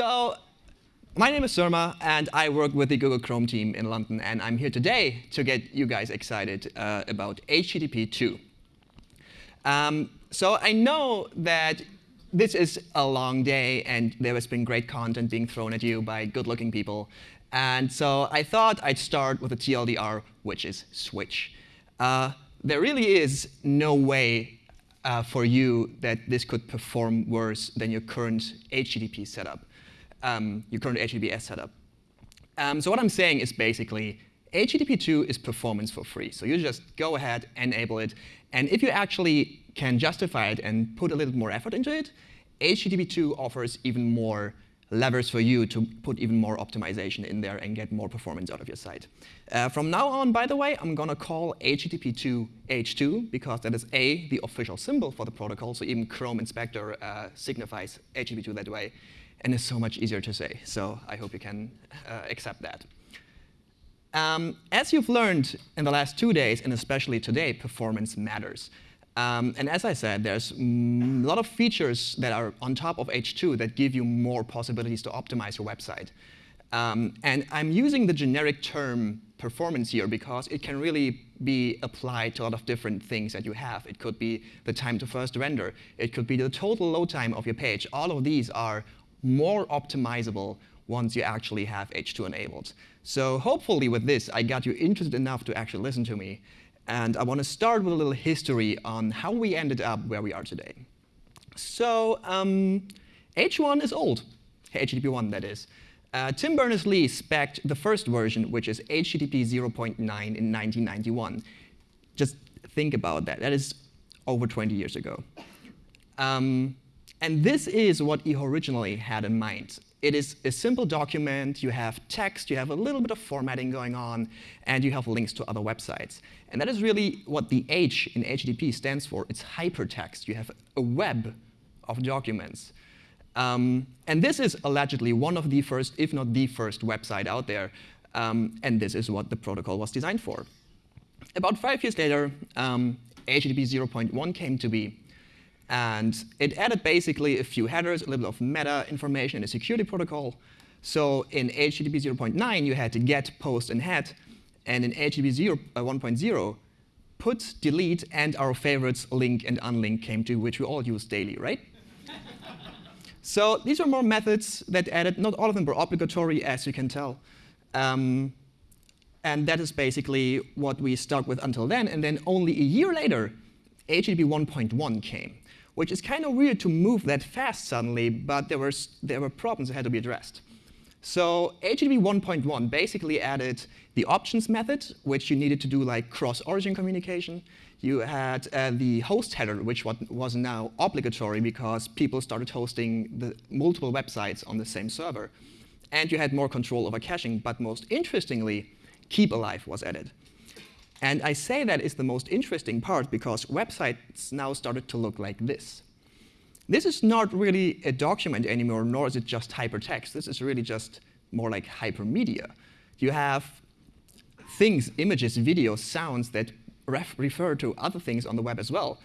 So my name is Surma, and I work with the Google Chrome team in London. And I'm here today to get you guys excited uh, about HTTP 2. Um, so I know that this is a long day, and there has been great content being thrown at you by good-looking people. And so I thought I'd start with a TLDR, which is switch. Uh, there really is no way uh, for you that this could perform worse than your current HTTP setup, um, your current HTTPS setup. Um, so what I'm saying is basically HTTP 2 is performance for free. So you just go ahead, enable it. And if you actually can justify it and put a little more effort into it, HTTP 2 offers even more levers for you to put even more optimization in there and get more performance out of your site. Uh, from now on, by the way, I'm going to call HTTP2 H2 because that is A, the official symbol for the protocol. So even Chrome Inspector uh, signifies HTTP2 that way. And it's so much easier to say. So I hope you can uh, accept that. Um, as you've learned in the last two days, and especially today, performance matters. Um, and as I said, there's a lot of features that are on top of H2 that give you more possibilities to optimize your website. Um, and I'm using the generic term performance here because it can really be applied to a lot of different things that you have. It could be the time to first render. It could be the total load time of your page. All of these are more optimizable once you actually have H2 enabled. So hopefully with this, I got you interested enough to actually listen to me. And I want to start with a little history on how we ended up where we are today. So um, H1 is old, HTTP 1 that is. Uh, Tim Berners-Lee spec'd the first version, which is HTTP 0.9 in 1991. Just think about that. That is over 20 years ago. Um, and this is what he originally had in mind. It is a simple document. You have text, you have a little bit of formatting going on, and you have links to other websites. And that is really what the H in HTTP stands for. It's hypertext. You have a web of documents. Um, and this is allegedly one of the first, if not the first, website out there. Um, and this is what the protocol was designed for. About five years later, um, HTTP 0.1 came to be. And it added basically a few headers, a little bit of meta information in a security protocol. So in HTTP 0.9, you had to get, post, and head. And in HTTP uh, 1.0, put, delete, and our favorites, link and unlink, came to, which we all use daily, right? so these are more methods that added. Not all of them were obligatory, as you can tell. Um, and that is basically what we stuck with until then. And then only a year later, HTTP 1.1 came which is kind of weird to move that fast suddenly, but there were, there were problems that had to be addressed. So HTTP 1.1 basically added the options method, which you needed to do like cross-origin communication. You had uh, the host header, which was now obligatory because people started hosting the multiple websites on the same server. And you had more control over caching. But most interestingly, keep alive was added. And I say that is the most interesting part because websites now started to look like this. This is not really a document anymore, nor is it just hypertext. This is really just more like hypermedia. You have things, images, videos, sounds that ref refer to other things on the web as well.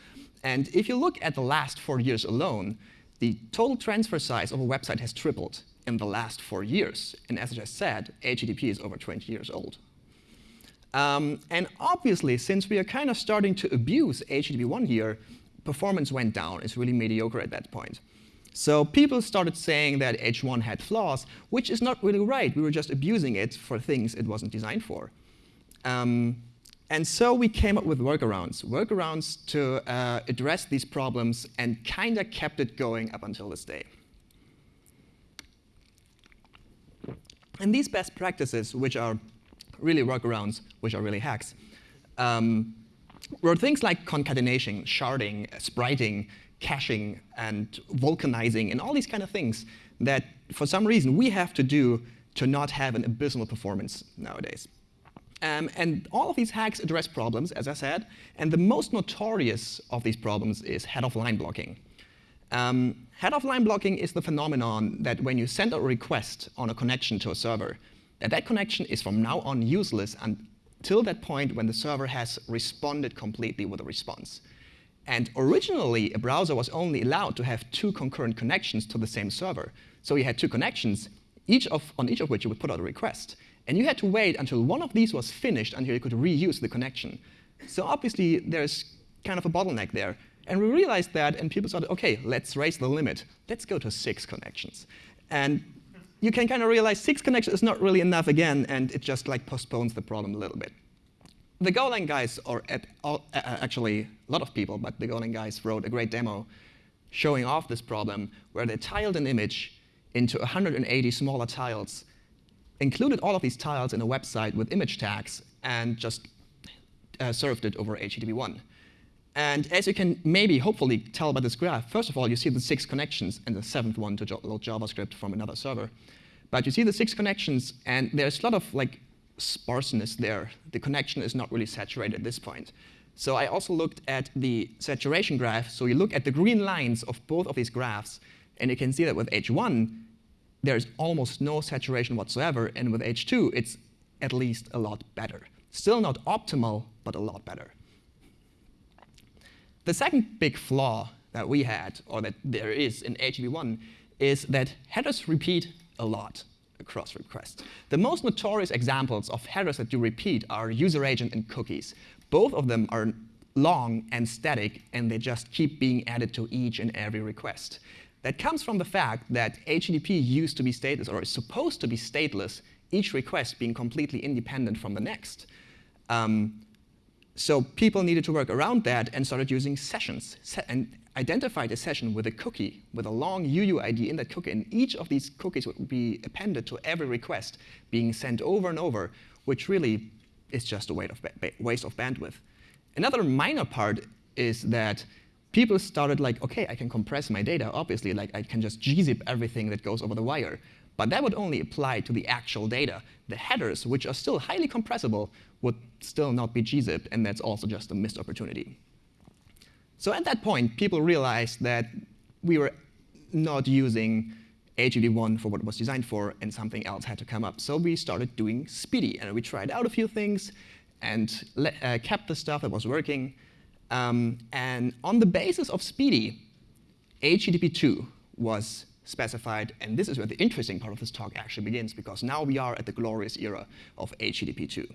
And if you look at the last four years alone, the total transfer size of a website has tripled in the last four years. And as I just said, HTTP is over 20 years old. Um, and obviously, since we are kind of starting to abuse HTTP1 here, performance went down. It's really mediocre at that point. So people started saying that H1 had flaws, which is not really right. We were just abusing it for things it wasn't designed for. Um, and so we came up with workarounds, workarounds to uh, address these problems and kind of kept it going up until this day. And these best practices, which are really workarounds, which are really hacks, um, were things like concatenation, sharding, spriting, caching, and vulcanizing, and all these kind of things that, for some reason, we have to do to not have an abysmal performance nowadays. Um, and all of these hacks address problems, as I said, and the most notorious of these problems is head-of-line blocking. Um, head-of-line blocking is the phenomenon that when you send a request on a connection to a server, that that connection is from now on useless until that point when the server has responded completely with a response. And originally, a browser was only allowed to have two concurrent connections to the same server. So you had two connections, each of, on each of which you would put out a request. And you had to wait until one of these was finished until you could reuse the connection. So obviously, there's kind of a bottleneck there. And we realized that, and people started, OK, let's raise the limit. Let's go to six connections. And you can kind of realize six connections is not really enough again, and it just like postpones the problem a little bit. The Golang guys, or all, uh, actually a lot of people, but the Golang guys wrote a great demo showing off this problem where they tiled an image into 180 smaller tiles, included all of these tiles in a website with image tags, and just uh, served it over HTTP1. And as you can maybe, hopefully, tell by this graph, first of all, you see the six connections and the seventh one to load JavaScript from another server. But you see the six connections, and there's a lot of like sparseness there. The connection is not really saturated at this point. So I also looked at the saturation graph. So you look at the green lines of both of these graphs, and you can see that with H1, there's almost no saturation whatsoever. And with H2, it's at least a lot better. Still not optimal, but a lot better. The second big flaw that we had, or that there is in HTTP1, is that headers repeat a lot across requests. The most notorious examples of headers that you repeat are user agent and cookies. Both of them are long and static, and they just keep being added to each and every request. That comes from the fact that HTTP used to be stateless, or is supposed to be stateless, each request being completely independent from the next. Um, so people needed to work around that and started using sessions and identified a session with a cookie, with a long UUID in that cookie. And each of these cookies would be appended to every request being sent over and over, which really is just a waste of bandwidth. Another minor part is that people started like, OK, I can compress my data, obviously. Like, I can just gzip everything that goes over the wire. But that would only apply to the actual data. The headers, which are still highly compressible, would still not be gzipped, and that's also just a missed opportunity. So at that point, people realized that we were not using HTTP1 for what it was designed for, and something else had to come up. So we started doing SPDY, and we tried out a few things and uh, kept the stuff that was working. Um, and on the basis of SPDY, HTTP2 was specified. And this is where the interesting part of this talk actually begins, because now we are at the glorious era of HTTP2.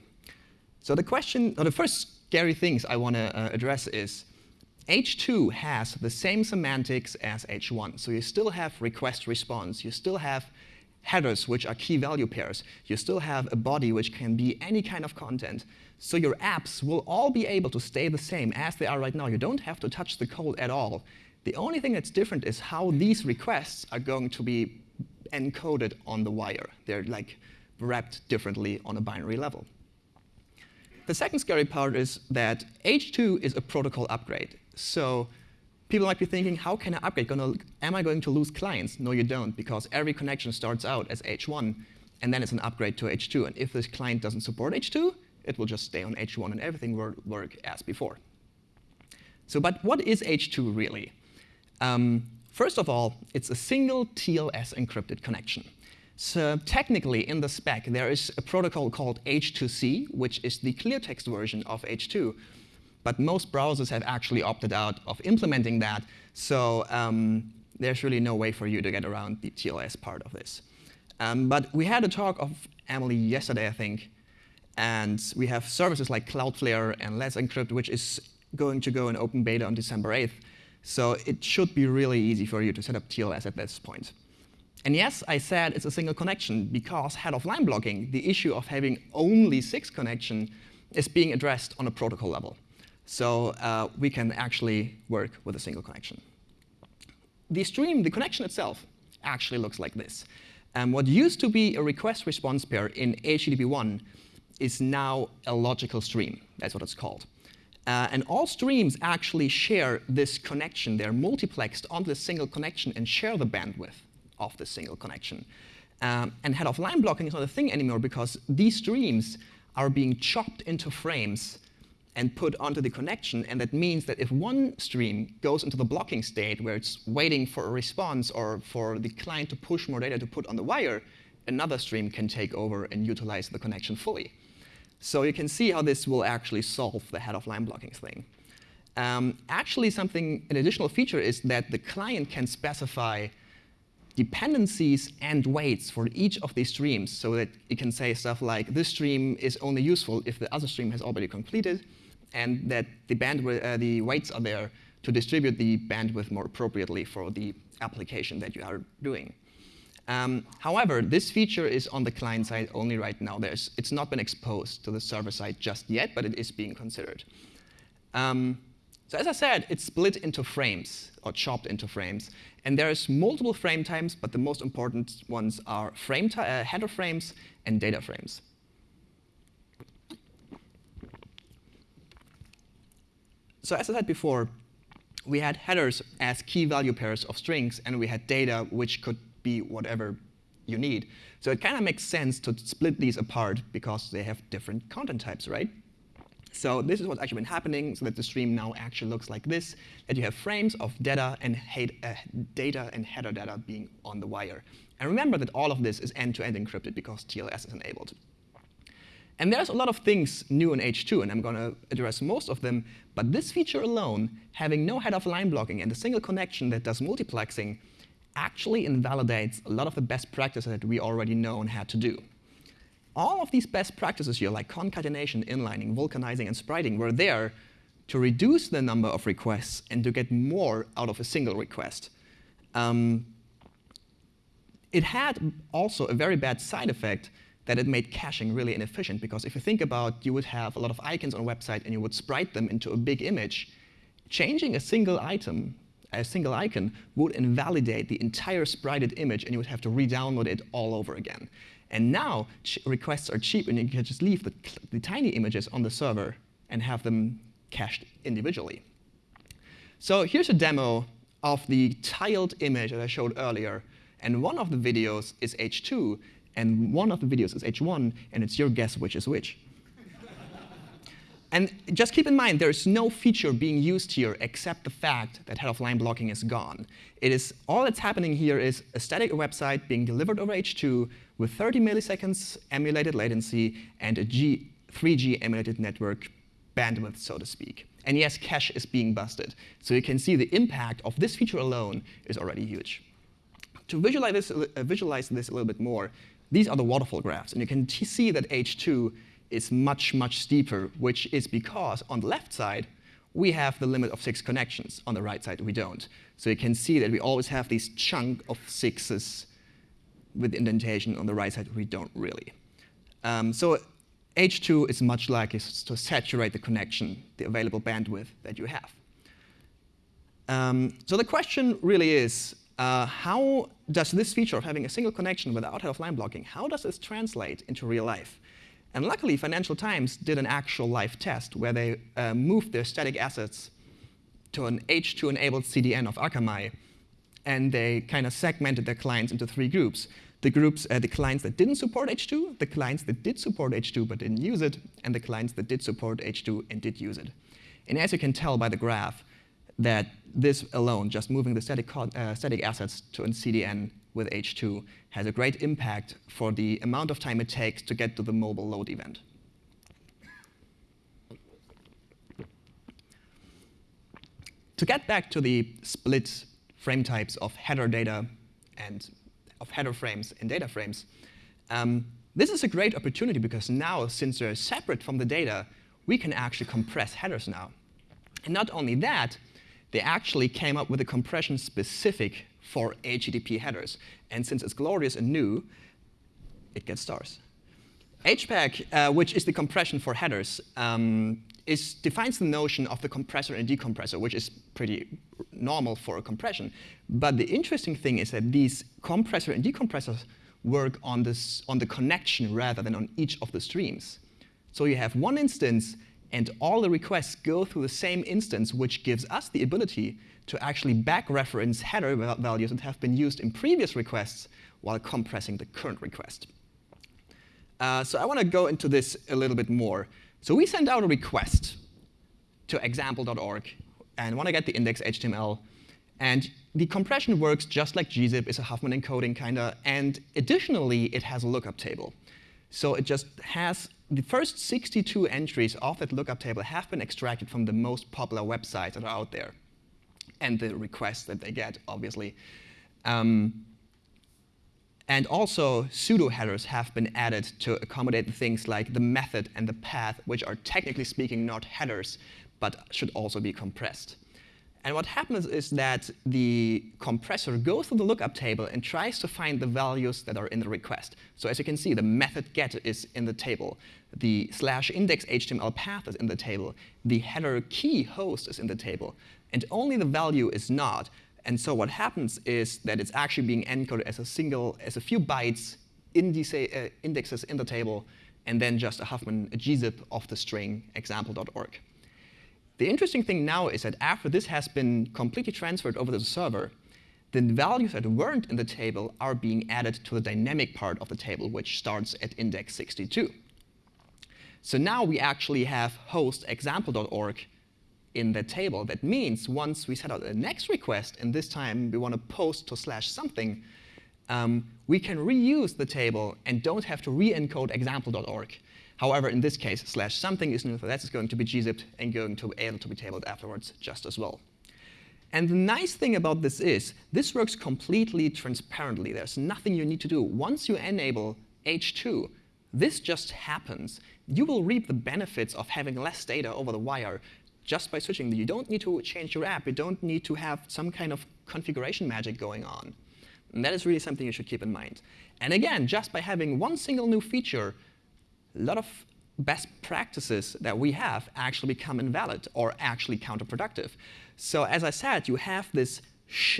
So the question, or the first scary things I want to uh, address is, H2 has the same semantics as H1. So you still have request response. You still have headers, which are key value pairs. You still have a body, which can be any kind of content. So your apps will all be able to stay the same as they are right now. You don't have to touch the code at all. The only thing that's different is how these requests are going to be encoded on the wire. They're like wrapped differently on a binary level. The second scary part is that H2 is a protocol upgrade. So people might be thinking, how can I upgrade? Gonna, am I going to lose clients? No, you don't, because every connection starts out as H1, and then it's an upgrade to H2. And if this client doesn't support H2, it will just stay on H1, and everything will work as before. So, but what is H2 really? Um, first of all, it's a single TLS encrypted connection. So technically, in the spec, there is a protocol called H2C, which is the clear text version of H2. But most browsers have actually opted out of implementing that. So um, there's really no way for you to get around the TLS part of this. Um, but we had a talk of Emily yesterday, I think. And we have services like Cloudflare and Let's Encrypt, which is going to go in open beta on December 8th. So it should be really easy for you to set up TLS at this point. And yes, I said it's a single connection because head of line blocking, the issue of having only six connection is being addressed on a protocol level. So uh, we can actually work with a single connection. The stream, the connection itself, actually looks like this. And what used to be a request response pair in HTTP1 is now a logical stream. That's what it's called. Uh, and all streams actually share this connection. They're multiplexed onto this single connection and share the bandwidth of this single connection. Um, and head of line blocking is not a thing anymore because these streams are being chopped into frames and put onto the connection. And that means that if one stream goes into the blocking state where it's waiting for a response or for the client to push more data to put on the wire, another stream can take over and utilize the connection fully. So you can see how this will actually solve the head of line blocking thing. Um, actually, something, an additional feature is that the client can specify dependencies and weights for each of these streams so that it can say stuff like, this stream is only useful if the other stream has already completed, and that the, bandwidth, uh, the weights are there to distribute the bandwidth more appropriately for the application that you are doing. Um, however, this feature is on the client side only right now. There's, it's not been exposed to the server side just yet, but it is being considered. Um, so as I said, it's split into frames, or chopped into frames. And there's multiple frame types, but the most important ones are frame uh, header frames and data frames. So as I said before, we had headers as key value pairs of strings, and we had data, which could be whatever you need. So it kind of makes sense to split these apart because they have different content types, right? So this is what's actually been happening, so that the stream now actually looks like this, that you have frames of data and, uh, data and header data being on the wire. And remember that all of this is end-to-end -end encrypted because TLS is enabled. And there's a lot of things new in H2, and I'm going to address most of them. But this feature alone, having no head-of-line blocking and a single connection that does multiplexing, actually invalidates a lot of the best practices that we already know and had to do all of these best practices here, like concatenation, inlining, vulcanizing, and spriting, were there to reduce the number of requests and to get more out of a single request. Um, it had also a very bad side effect that it made caching really inefficient, because if you think about you would have a lot of icons on a website and you would sprite them into a big image, changing a single item, a single icon, would invalidate the entire sprited image and you would have to re-download it all over again. And now requests are cheap, and you can just leave the, the tiny images on the server and have them cached individually. So here's a demo of the tiled image that I showed earlier. And one of the videos is H2, and one of the videos is H1, and it's your guess which is which. And just keep in mind, there's no feature being used here except the fact that head-of-line blocking is gone. It is all that's happening here is a static website being delivered over H2 with 30 milliseconds emulated latency and a G 3G emulated network bandwidth, so to speak. And yes, cache is being busted. So you can see the impact of this feature alone is already huge. To visualize this, uh, visualize this a little bit more, these are the waterfall graphs. And you can see that H2 is much, much steeper, which is because on the left side, we have the limit of six connections. On the right side, we don't. So you can see that we always have this chunk of sixes with indentation. On the right side, we don't really. Um, so H2 is much likely to saturate the connection, the available bandwidth that you have. Um, so the question really is, uh, how does this feature of having a single connection without head-of-line blocking, how does this translate into real life? And luckily, Financial Times did an actual live test where they uh, moved their static assets to an H2-enabled CDN of Akamai, and they kind of segmented their clients into three groups. The groups, uh, the clients that didn't support H2, the clients that did support H2 but didn't use it, and the clients that did support H2 and did use it. And as you can tell by the graph, that this alone, just moving the static, uh, static assets to a CDN with H2 has a great impact for the amount of time it takes to get to the mobile load event. To get back to the split frame types of header data and of header frames and data frames, um, this is a great opportunity because now, since they're separate from the data, we can actually compress headers now. And not only that, they actually came up with a compression specific for HTTP headers. And since it's glorious and new, it gets stars. HPACK, uh, which is the compression for headers, um, is, defines the notion of the compressor and decompressor, which is pretty normal for a compression. But the interesting thing is that these compressor and decompressors work on, this, on the connection rather than on each of the streams. So you have one instance, and all the requests go through the same instance, which gives us the ability to actually back-reference header values that have been used in previous requests while compressing the current request. Uh, so I want to go into this a little bit more. So we send out a request to example.org and want to get the index.html. And the compression works just like gzip, is a Huffman encoding kind of. And additionally, it has a lookup table. So it just has the first 62 entries of that lookup table have been extracted from the most popular websites that are out there and the requests that they get, obviously. Um, and also, pseudo headers have been added to accommodate things like the method and the path, which are technically speaking not headers, but should also be compressed. And what happens is that the compressor goes to the lookup table and tries to find the values that are in the request. So as you can see, the method get is in the table. The slash index HTML path is in the table. The header key host is in the table. And only the value is not. And so what happens is that it's actually being encoded as a single, as a few bytes in uh, indexes in the table, and then just a Huffman a gzip of the string example.org. The interesting thing now is that after this has been completely transferred over to the server, the values that weren't in the table are being added to the dynamic part of the table, which starts at index 62. So now we actually have host example.org in the table. That means once we set out the next request, and this time we want to post to slash something, um, we can reuse the table and don't have to re-encode example.org. However, in this case, slash something is new, so that's going to be gzipped and going to be able to be tabled afterwards just as well. And the nice thing about this is, this works completely transparently. There's nothing you need to do. Once you enable H2, this just happens. You will reap the benefits of having less data over the wire just by switching. You don't need to change your app. You don't need to have some kind of configuration magic going on. And that is really something you should keep in mind. And again, just by having one single new feature, a lot of best practices that we have actually become invalid or actually counterproductive. So as I said, you have this,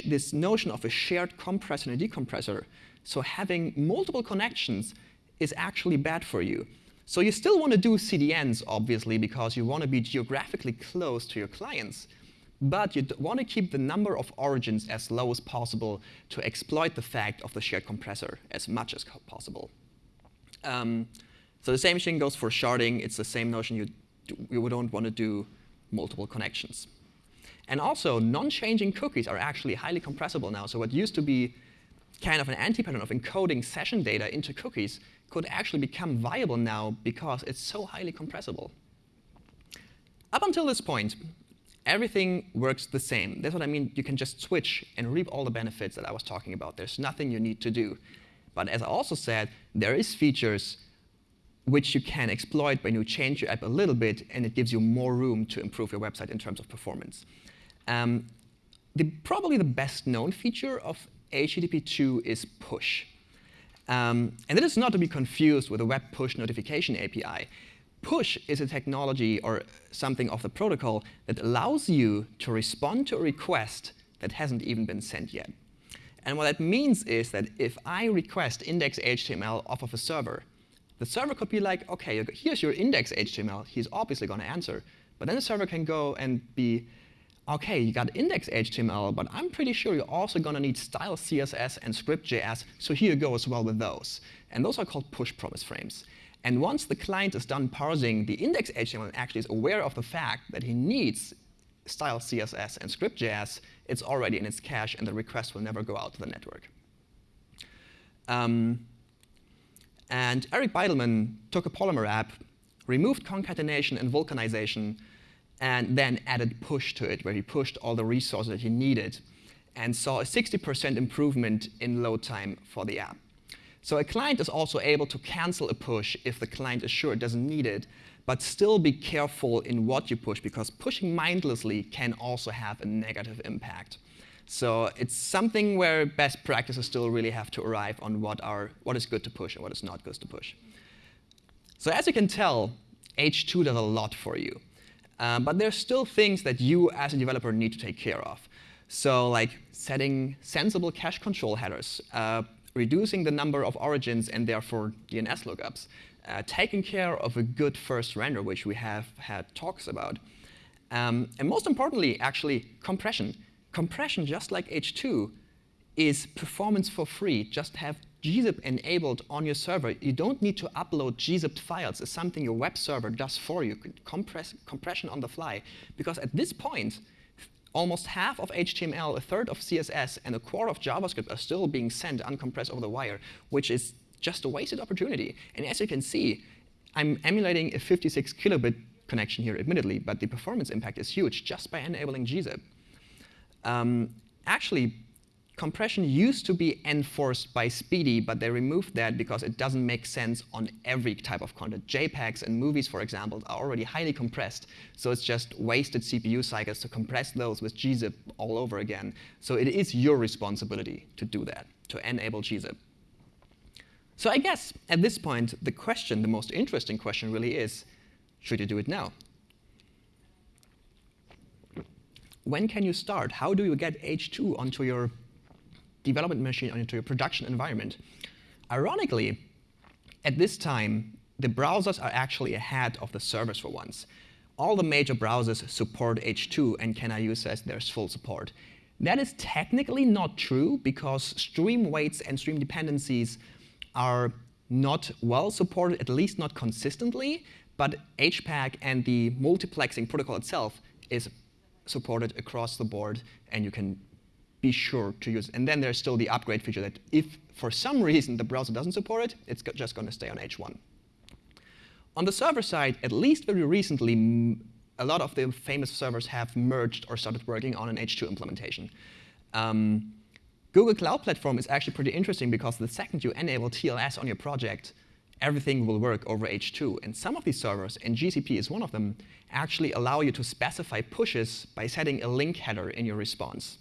this notion of a shared compressor and a decompressor. So having multiple connections is actually bad for you. So you still want to do CDNs, obviously, because you want to be geographically close to your clients. But you want to keep the number of origins as low as possible to exploit the fact of the shared compressor as much as possible. Um, so the same thing goes for sharding. It's the same notion. You, you don't want to do multiple connections. And also, non-changing cookies are actually highly compressible now. So what used to be kind of an anti-pattern of encoding session data into cookies could actually become viable now because it's so highly compressible. Up until this point, everything works the same. That's what I mean. You can just switch and reap all the benefits that I was talking about. There's nothing you need to do. But as I also said, there is features which you can exploit when you change your app a little bit, and it gives you more room to improve your website in terms of performance. Um, the, probably the best known feature of HTTP 2 is push. Um, and that is not to be confused with a web push notification API. Push is a technology or something of the protocol that allows you to respond to a request that hasn't even been sent yet. And what that means is that if I request index HTML off of a server, the server could be like, OK, here's your index HTML. He's obviously going to answer. But then the server can go and be, OK, you got index HTML, but I'm pretty sure you're also going to need style CSS and script.js, so here you go as well with those. And those are called push promise frames. And once the client is done parsing the index HTML actually is aware of the fact that he needs style CSS and script.js, it's already in its cache, and the request will never go out to the network. Um, and Eric Bidelman took a Polymer app, removed concatenation and vulcanization, and then added push to it, where he pushed all the resources that he needed, and saw a 60% improvement in load time for the app. So a client is also able to cancel a push if the client is sure it doesn't need it, but still be careful in what you push, because pushing mindlessly can also have a negative impact. So it's something where best practices still really have to arrive on what, are, what is good to push and what is not good to push. So as you can tell, H2 does a lot for you. Uh, but there's still things that you as a developer need to take care of. So like setting sensible cache control headers, uh, reducing the number of origins and therefore DNS lookups, uh, taking care of a good first render, which we have had talks about. Um, and most importantly, actually, compression compression, just like H2, is performance for free. Just have gzip enabled on your server. You don't need to upload gzipped files. It's something your web server does for you, compress, compression on the fly. Because at this point, almost half of HTML, a third of CSS, and a quarter of JavaScript are still being sent uncompressed over the wire, which is just a wasted opportunity. And as you can see, I'm emulating a 56 kilobit connection here, admittedly, but the performance impact is huge just by enabling gzip. Um, actually, compression used to be enforced by SPDY, but they removed that because it doesn't make sense on every type of content. JPEGs and movies, for example, are already highly compressed, so it's just wasted CPU cycles to compress those with gzip all over again. So it is your responsibility to do that, to enable gzip. So I guess at this point, the question, the most interesting question really is, should you do it now? When can you start? How do you get H2 onto your development machine, onto your production environment? Ironically, at this time, the browsers are actually ahead of the servers for once. All the major browsers support H2 and can I use says there's full support. That is technically not true because stream weights and stream dependencies are not well supported, at least not consistently, but HPACK and the multiplexing protocol itself is supported across the board, and you can be sure to use it. And then there's still the upgrade feature that if for some reason the browser doesn't support it, it's just going to stay on H1. On the server side, at least very recently, a lot of the famous servers have merged or started working on an H2 implementation. Um, Google Cloud Platform is actually pretty interesting because the second you enable TLS on your project, everything will work over H2. And some of these servers, and GCP is one of them, actually allow you to specify pushes by setting a link header in your response.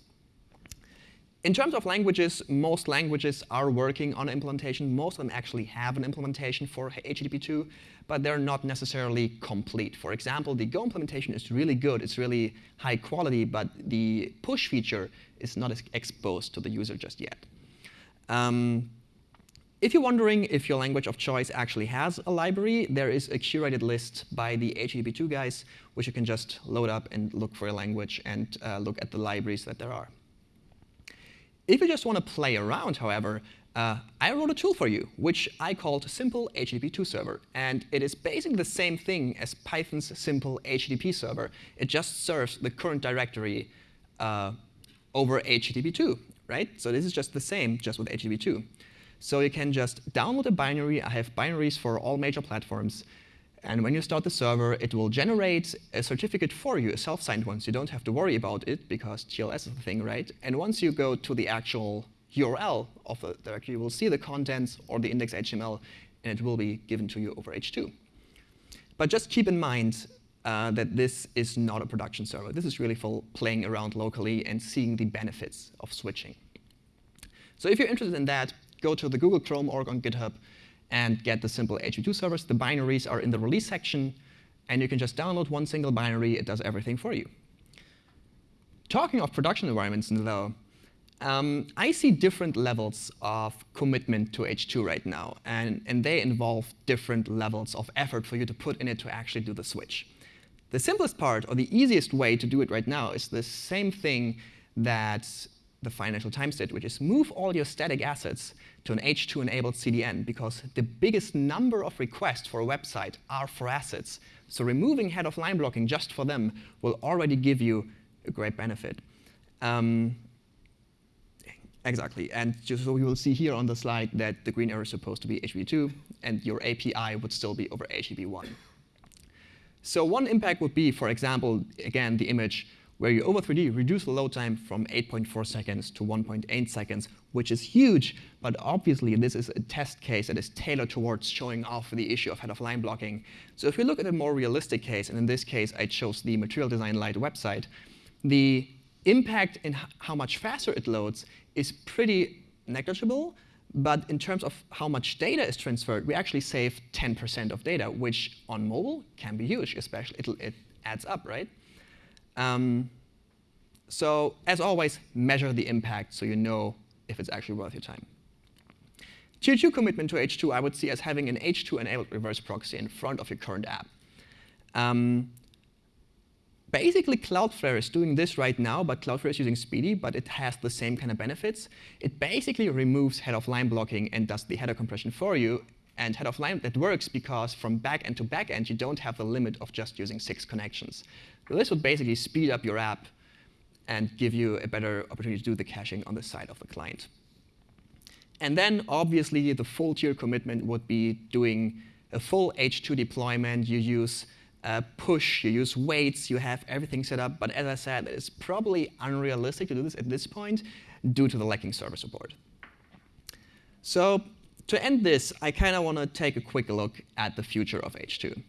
In terms of languages, most languages are working on implementation. Most of them actually have an implementation for HTTP2, but they're not necessarily complete. For example, the Go implementation is really good. It's really high quality, but the push feature is not exposed to the user just yet. Um, if you're wondering if your language of choice actually has a library, there is a curated list by the HTTP2 guys, which you can just load up and look for a language and uh, look at the libraries that there are. If you just want to play around, however, uh, I wrote a tool for you, which I called Simple HTTP2 Server. And it is basically the same thing as Python's Simple HTTP Server. It just serves the current directory uh, over HTTP2, right? So this is just the same, just with HTTP2. So you can just download a binary. I have binaries for all major platforms. And when you start the server, it will generate a certificate for you, a self-signed one. So you don't have to worry about it because TLS is the thing, right? And once you go to the actual URL of the directory, you will see the contents or the index HTML, and it will be given to you over H2. But just keep in mind uh, that this is not a production server. This is really for playing around locally and seeing the benefits of switching. So if you're interested in that, go to the Google Chrome org on GitHub and get the simple HTTP2 servers. The binaries are in the release section, and you can just download one single binary. It does everything for you. Talking of production environments, though, um, I see different levels of commitment to H2 right now, and, and they involve different levels of effort for you to put in it to actually do the switch. The simplest part, or the easiest way to do it right now, is the same thing that the financial times did, which is move all your static assets to an H2-enabled CDN, because the biggest number of requests for a website are for assets. So removing head of line blocking just for them will already give you a great benefit. Um, exactly. And just so you will see here on the slide that the green arrow is supposed to be HTTP2, and your API would still be over HTTP1. So one impact would be, for example, again, the image where you over 3D reduce the load time from 8.4 seconds to 1.8 seconds, which is huge, but obviously this is a test case that is tailored towards showing off the issue of head-of-line blocking. So if we look at a more realistic case, and in this case I chose the Material Design Lite website, the impact in how much faster it loads is pretty negligible, but in terms of how much data is transferred, we actually save 10% of data, which on mobile can be huge, especially it, it adds up, right? Um, so as always, measure the impact so you know if it's actually worth your time. Tier 2 commitment to H2 I would see as having an H2-enabled reverse proxy in front of your current app. Um, basically, Cloudflare is doing this right now, but Cloudflare is using SPDY, but it has the same kind of benefits. It basically removes head-of-line blocking and does the header compression for you. And head-of-line, that works because from back end to back end, you don't have the limit of just using six connections. So this would basically speed up your app and give you a better opportunity to do the caching on the side of the client. And then, obviously, the full tier commitment would be doing a full H2 deployment. You use uh, push, you use weights, you have everything set up. But as I said, it's probably unrealistic to do this at this point due to the lacking server support. So to end this, I kind of want to take a quick look at the future of H2.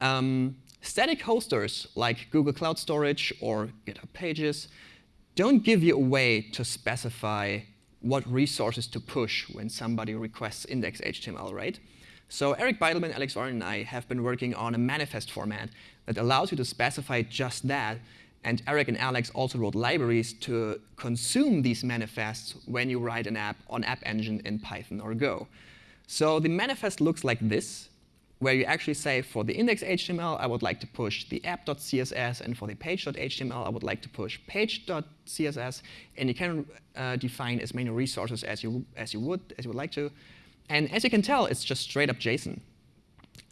Um, static hosters like Google Cloud Storage or GitHub Pages don't give you a way to specify what resources to push when somebody requests index.html, right? So Eric Bidelman, Alex Warren, and I have been working on a manifest format that allows you to specify just that. And Eric and Alex also wrote libraries to consume these manifests when you write an app on App Engine in Python or Go. So the manifest looks like this where you actually say for the index.html, I would like to push the app.css, and for the page.html, I would like to push page.css, and you can uh, define as many resources as you as you would as you would like to. And as you can tell, it's just straight up JSON.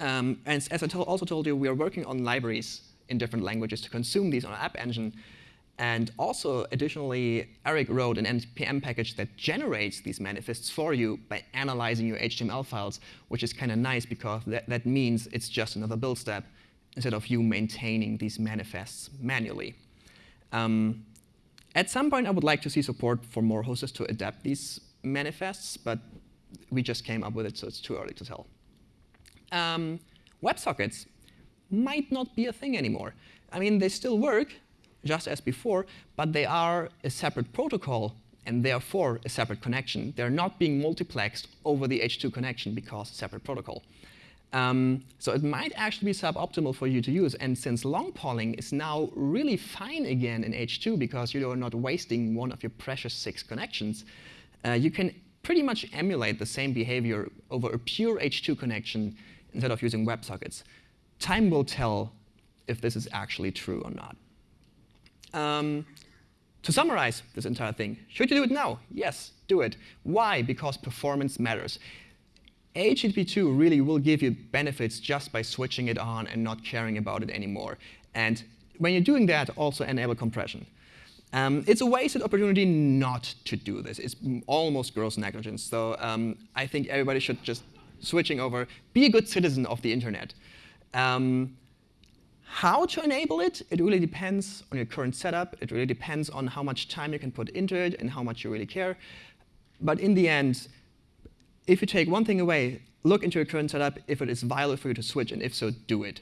Um, and as I also told you, we are working on libraries in different languages to consume these on App Engine. And also, additionally, Eric wrote an NPM package that generates these manifests for you by analyzing your HTML files, which is kind of nice because that, that means it's just another build step instead of you maintaining these manifests manually. Um, at some point, I would like to see support for more hosts to adapt these manifests, but we just came up with it, so it's too early to tell. Um, WebSockets might not be a thing anymore. I mean, they still work, just as before, but they are a separate protocol and therefore a separate connection. They're not being multiplexed over the H2 connection because separate protocol. Um, so it might actually be suboptimal for you to use. And since long polling is now really fine again in H2 because you are not wasting one of your precious six connections, uh, you can pretty much emulate the same behavior over a pure H2 connection instead of using WebSockets. Time will tell if this is actually true or not. Um, to summarize this entire thing, should you do it now? Yes, do it. Why? Because performance matters. HTTP2 really will give you benefits just by switching it on and not caring about it anymore. And when you're doing that, also enable compression. Um, it's a wasted opportunity not to do this. It's almost gross negligence. So um, I think everybody should just switching over, be a good citizen of the internet. Um, how to enable it, it really depends on your current setup. It really depends on how much time you can put into it and how much you really care. But in the end, if you take one thing away, look into your current setup if it is viable for you to switch, and if so, do it.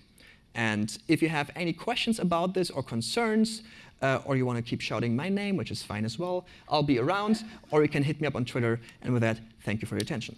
And if you have any questions about this or concerns, uh, or you want to keep shouting my name, which is fine as well, I'll be around, or you can hit me up on Twitter. And with that, thank you for your attention.